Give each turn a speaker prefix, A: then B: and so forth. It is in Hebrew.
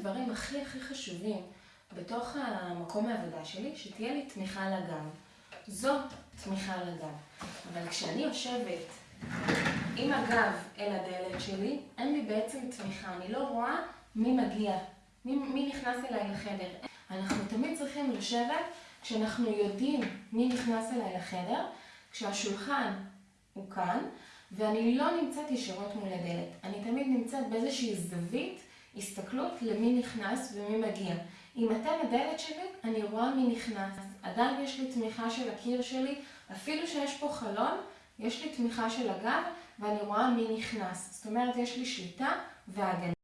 A: הדברים הכי הכי חשובים בתוך המקום העבודה שלי, שתהיה לי תמיכה לגב. זאת תמיכה לגב. אבל כשאני יושבת עם הגב אל הדלת שלי, אין לי בעצם תמיכה. אני לא רואה מי מגיע, מי נכנס אליי לחדר. אנחנו תמיד צריכים לשבת כשאנחנו יודעים מי נכנס אליי לחדר, כשהשולחן הוא כאן, ואני לא נמצאת ישירות מול הדלת. אני תמיד נמצאת באיזושהי זווית, הסתכלות למי נכנס ומי מגיע. אם אתם הדלת שלי, אני רואה מי נכנס. עדיין יש לי תמיכה של הקיר שלי, אפילו שיש פה חלון, יש לי תמיכה של הגב, ואני רואה מי נכנס. זאת אומרת, יש לי שליטה והגנה.